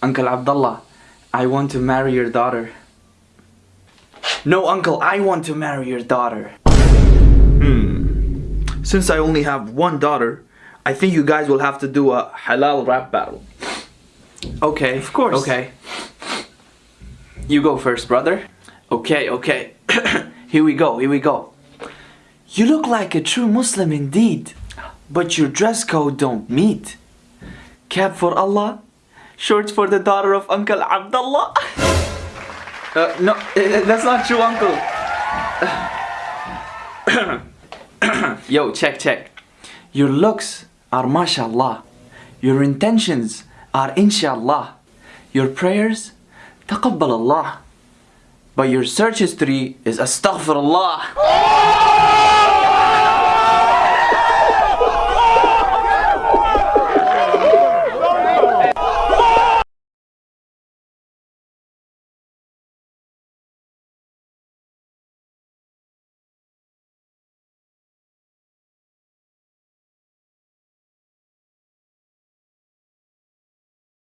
Uncle Abdullah, I want to marry your daughter. No, uncle, I want to marry your daughter. Hmm. Since I only have one daughter, I think you guys will have to do a halal rap battle. Okay. Of course. Okay. You go first, brother. Okay, okay. here we go, here we go. You look like a true Muslim indeed, but your dress code don't meet. Cap for Allah, shorts for the daughter of Uncle Abdullah. Uh, no, uh, that's not true, Uncle. Yo, check, check. Your looks are mashallah. Your intentions are inshallah. Your prayers, taqabbal Allah. But your search history is astaghfirullah.